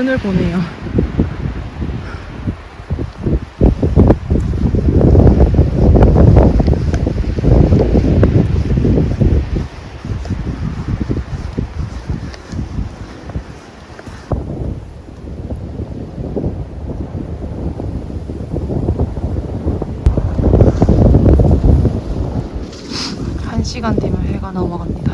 첫 눈을 보네요. 한 시간 되면 해가 넘어갑니다.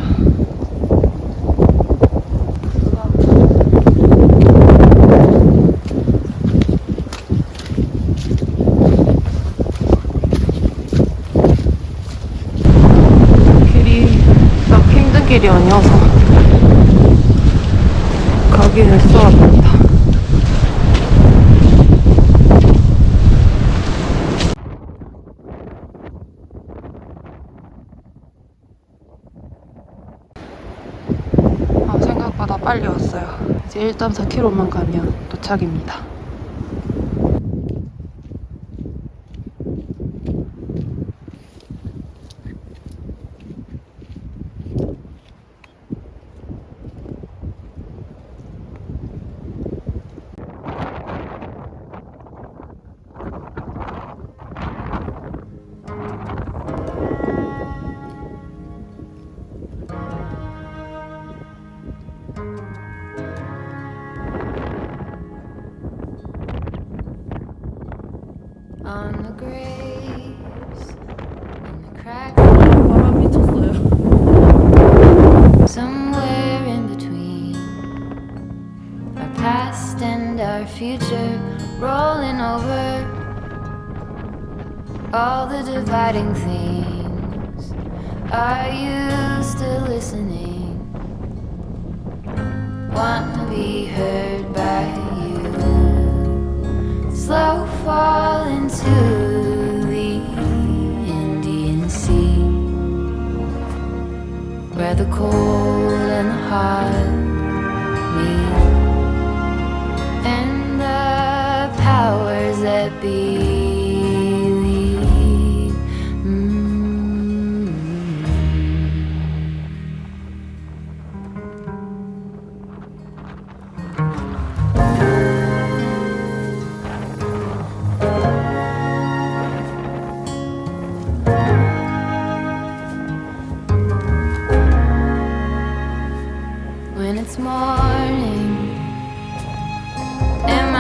길이 딱 힘든 길이 아니어서 가기는 수월합니다. 아, 생각보다 빨리 왔어요. 이제 1.4km만 가면 도착입니다. All the dividing things. Are you still listening? Want to be heard by you? Slow fall into the Indian Sea where the cold and the hot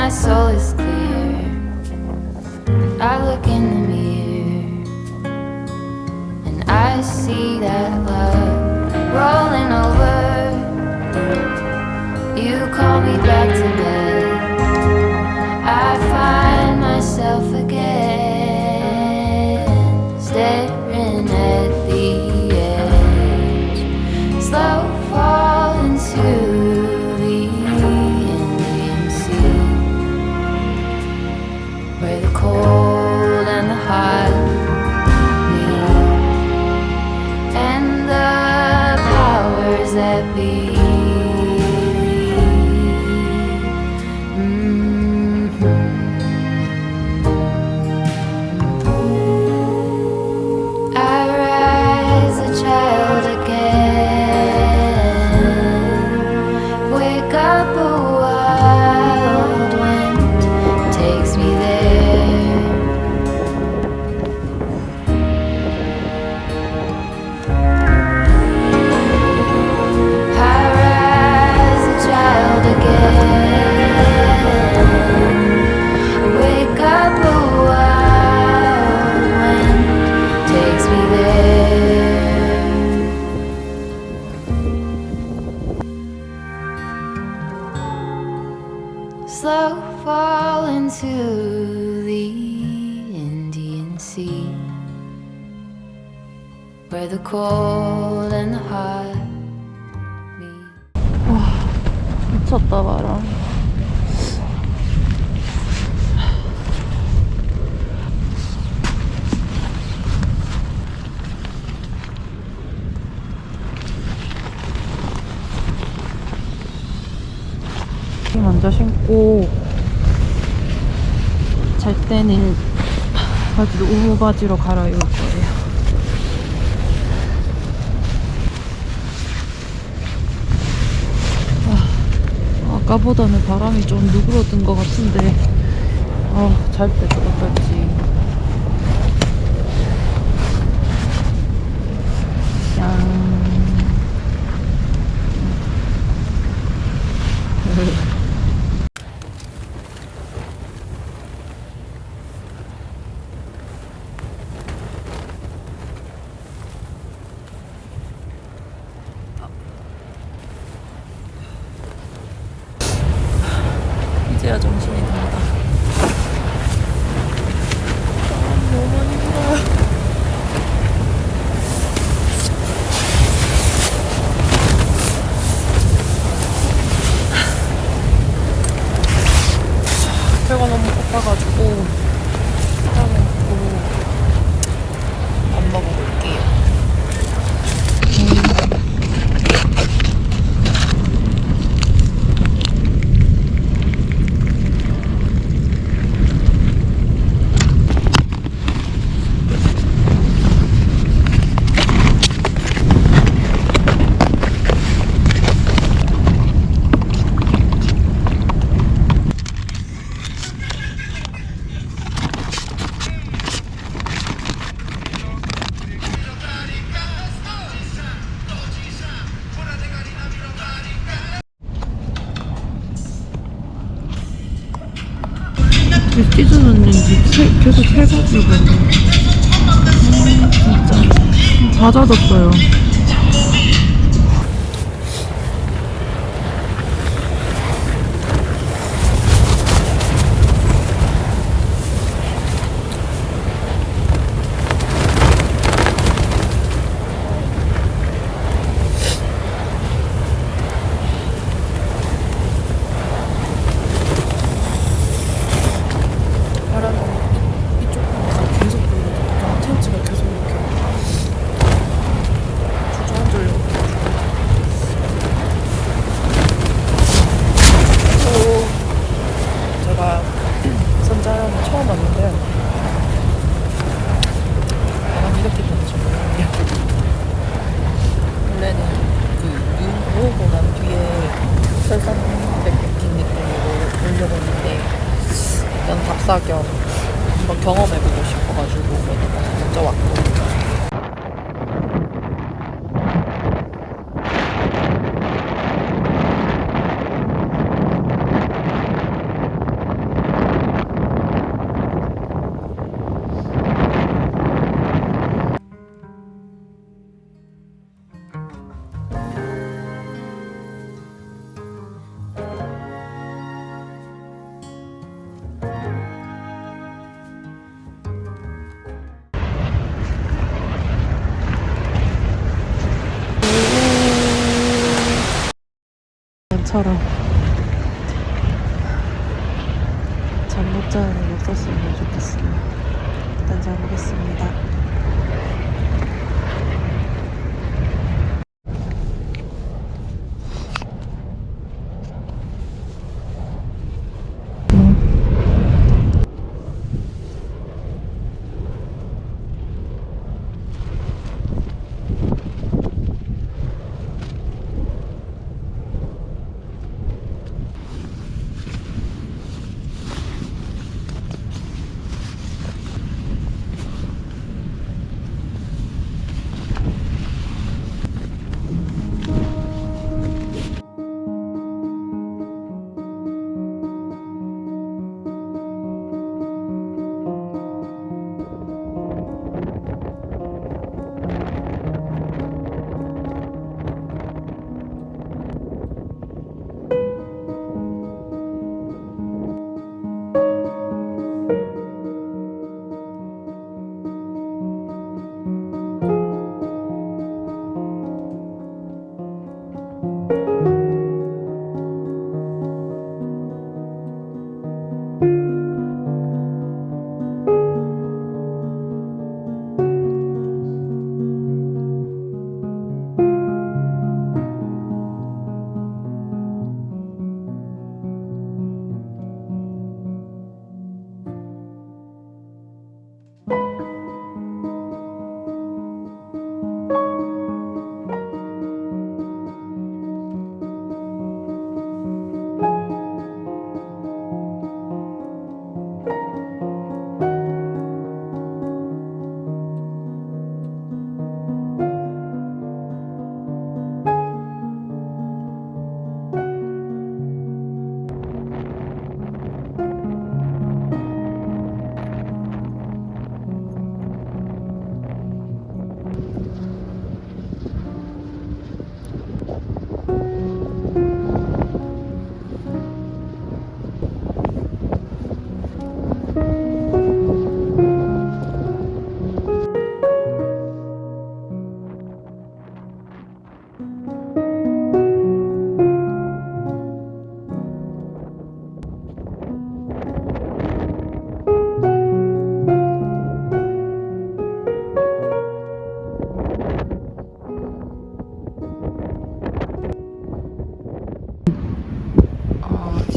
my soul is clear, I look in the mirror and I see that love rolling over. You call me back to bed. Where the cold and the hot cold and hot meet. 미쳤다 바람. 먼저 신고 잘 때는 바지도 우무 바지로 갈아입을 거예요. 아, 아까 아까보다는 바람이 좀 누그러든 것 같은데. 아, 잘때 어떨지 이제야 정신이 든다. 아, 너무 힘들어요. 해가지고 음, 진짜. 다 젖었어요 처럼 잠 못 자는 일 없었으면 좋겠어요. 일단 자보겠습니다.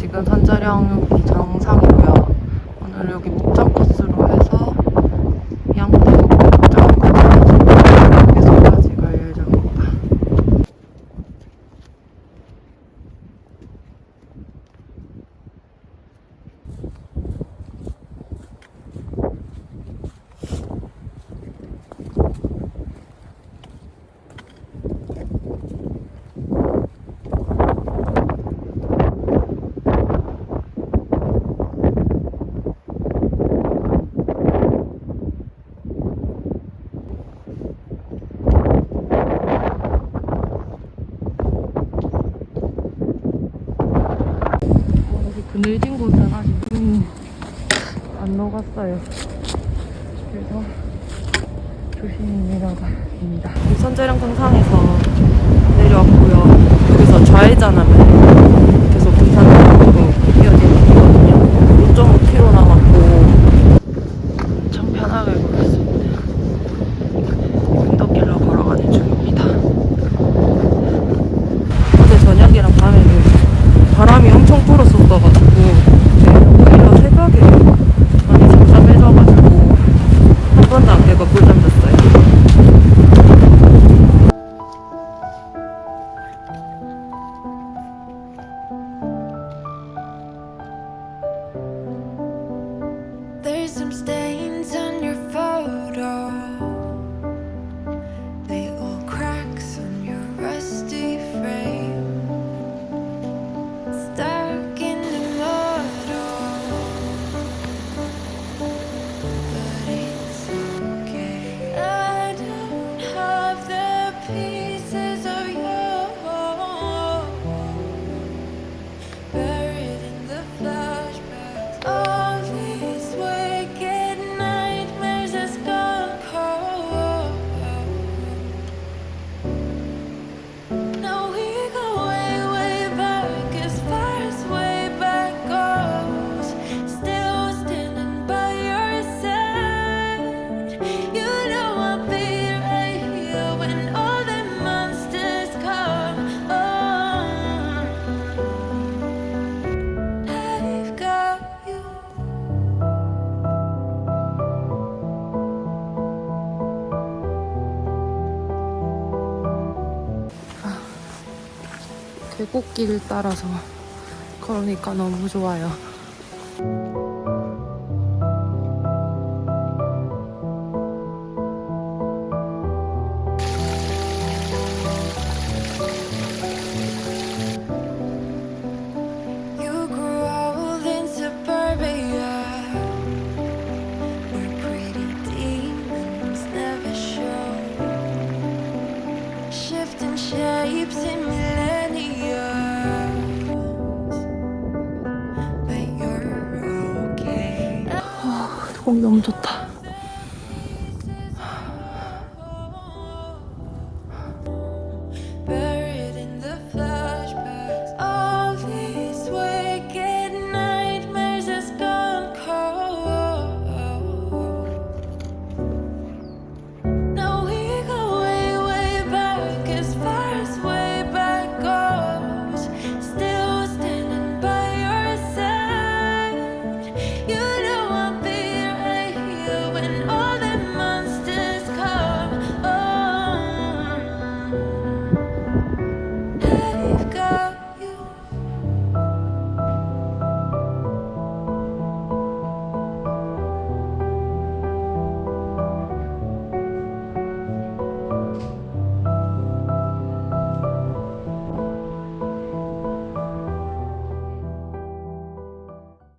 지금 산자령 정상이고요. 오늘 여기 목장 샀어요 그래서 조심히 내려갑니다. 유선 촬영 동상에서 sometimes there 계곡길을 따라서 그러니까 너무 좋아요. 너무 좋다.